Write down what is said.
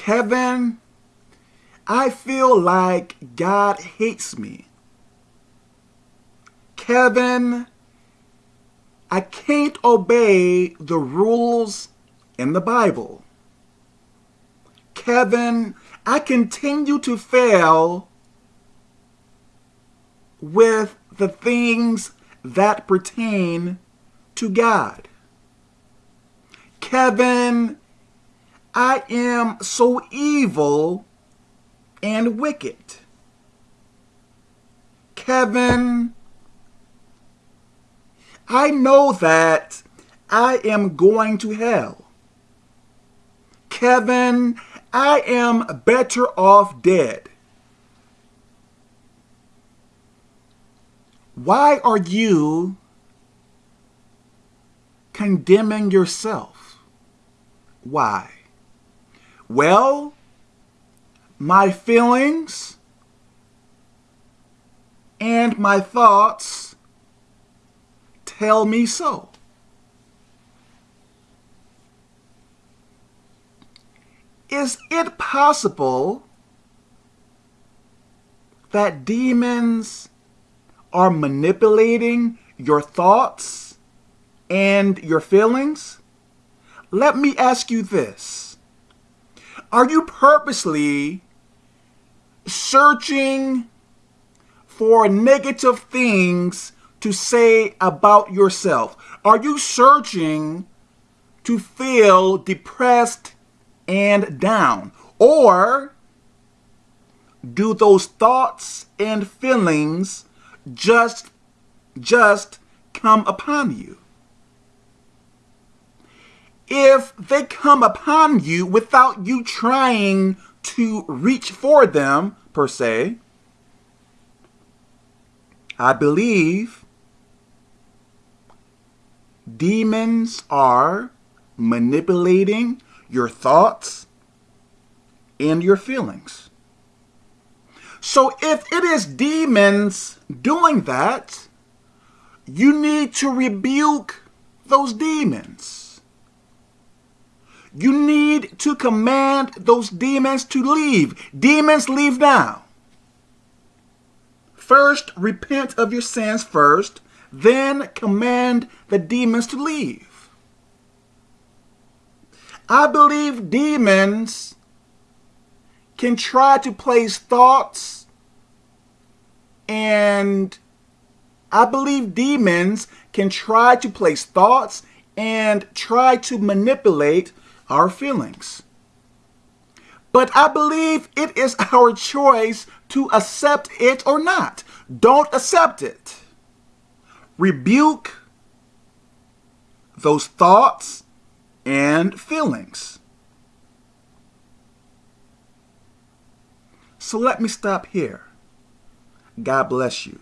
Kevin, I feel like God hates me. Kevin, I can't obey the rules in the Bible. Kevin, I continue to fail with the things that pertain to God. Kevin, I am so evil and wicked. Kevin, I know that I am going to hell. Kevin, I am better off dead. Why are you condemning yourself? Why? Well, my feelings and my thoughts tell me so. Is it possible that demons are manipulating your thoughts and your feelings? Let me ask you this. Are you purposely searching for negative things to say about yourself? Are you searching to feel depressed and down? Or do those thoughts and feelings just just come upon you? If they come upon you without you trying to reach for them, per se, I believe demons are manipulating your thoughts and your feelings. So if it is demons doing that, you need to rebuke those demons. You need to command those demons to leave. Demons, leave now. First, repent of your sins first, then command the demons to leave. I believe demons can try to place thoughts and I believe demons can try to place thoughts and try to manipulate our feelings. But I believe it is our choice to accept it or not. Don't accept it. Rebuke those thoughts and feelings. So let me stop here. God bless you.